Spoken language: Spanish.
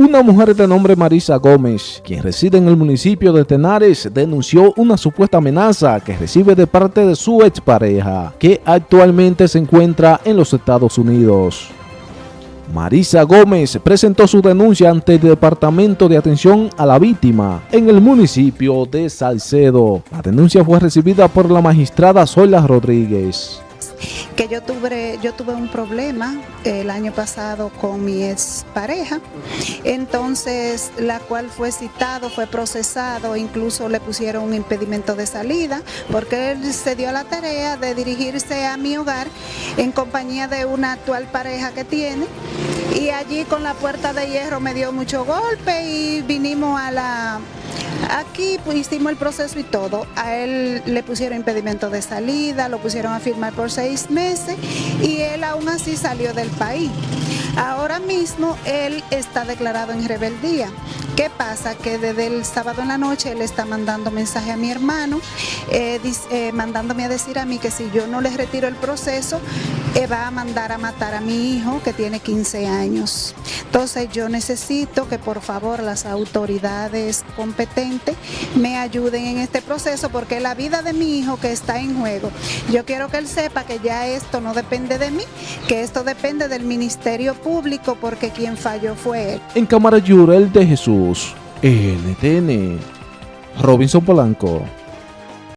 Una mujer de nombre Marisa Gómez, quien reside en el municipio de Tenares, denunció una supuesta amenaza que recibe de parte de su expareja, que actualmente se encuentra en los Estados Unidos. Marisa Gómez presentó su denuncia ante el Departamento de Atención a la Víctima en el municipio de Salcedo. La denuncia fue recibida por la magistrada Zoila Rodríguez que yo tuve, yo tuve un problema el año pasado con mi ex pareja, entonces la cual fue citado, fue procesado, incluso le pusieron un impedimento de salida, porque él se dio la tarea de dirigirse a mi hogar en compañía de una actual pareja que tiene, y allí con la puerta de hierro me dio mucho golpe y vinimos a la Aquí pues, hicimos el proceso y todo. A él le pusieron impedimento de salida, lo pusieron a firmar por seis meses y él aún así salió del país. Ahora mismo él está declarado en rebeldía. ¿Qué pasa? Que desde el sábado en la noche él está mandando mensaje a mi hermano, eh, eh, mandándome a decir a mí que si yo no le retiro el proceso, va a mandar a matar a mi hijo que tiene 15 años. Entonces yo necesito que por favor las autoridades competentes me ayuden en este proceso porque la vida de mi hijo que está en juego, yo quiero que él sepa que ya esto no depende de mí, que esto depende del Ministerio Público porque quien falló fue él. En Cámara Yurel de Jesús, NTN, Robinson Polanco.